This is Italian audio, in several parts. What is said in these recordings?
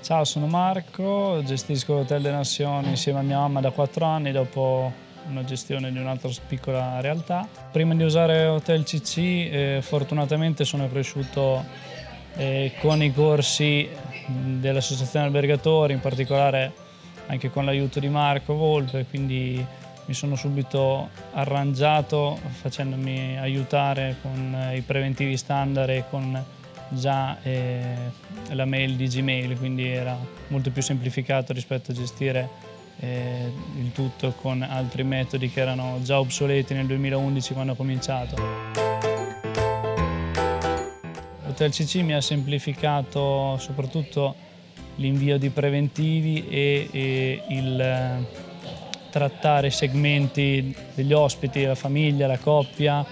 Ciao, sono Marco, gestisco l'Hotel de Nazioni insieme a mia mamma da quattro anni dopo una gestione di un'altra piccola realtà. Prima di usare Hotel CC eh, fortunatamente sono cresciuto eh, con i corsi dell'Associazione Albergatori, in particolare anche con l'aiuto di Marco Volpe, quindi mi sono subito arrangiato facendomi aiutare con eh, i preventivi standard e con già eh, la mail di Gmail, quindi era molto più semplificato rispetto a gestire eh, il tutto con altri metodi che erano già obsoleti nel 2011 quando ho cominciato. Hotel CC mi ha semplificato soprattutto l'invio di preventivi e, e il trattare segmenti degli ospiti, la famiglia, la coppia,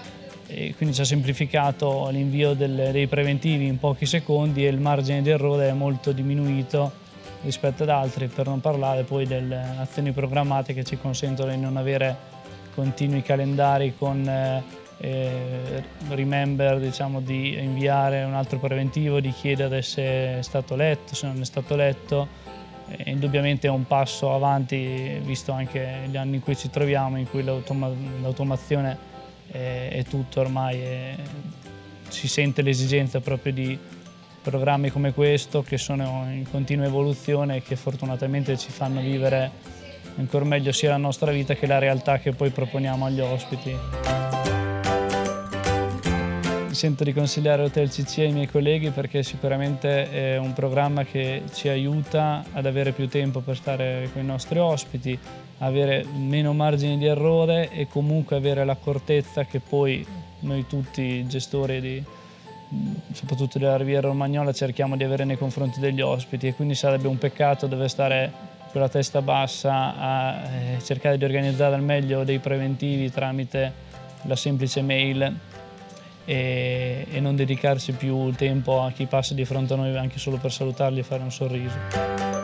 e quindi ci ha semplificato l'invio dei preventivi in pochi secondi e il margine di errore è molto diminuito rispetto ad altri, per non parlare poi delle azioni programmate che ci consentono di non avere continui calendari con eh, eh remember diciamo, di inviare un altro preventivo, di chiedere se è stato letto, se non è stato letto. E indubbiamente è un passo avanti visto anche gli anni in cui ci troviamo, in cui l'automazione è, è, tutto ormai e si sente l'esigenza proprio di programmi come questo che sono in continua evoluzione e che fortunatamente ci fanno vivere ancora meglio sia la nostra vita che la realtà che poi proponiamo agli ospiti sento di consigliare Hotel CC ai miei colleghi perché sicuramente è un programma che ci aiuta ad avere più tempo per stare con i nostri ospiti, avere meno margini di errore e comunque avere l'accortezza che poi noi tutti gestori di, soprattutto della Riviera Romagnola cerchiamo di avere nei confronti degli ospiti e quindi sarebbe un peccato dover stare con la testa bassa a eh, cercare di organizzare al meglio dei preventivi tramite la semplice mail e, e non dedicarci più tempo a chi passa di fronte a noi anche solo per salutarli e fare un sorriso.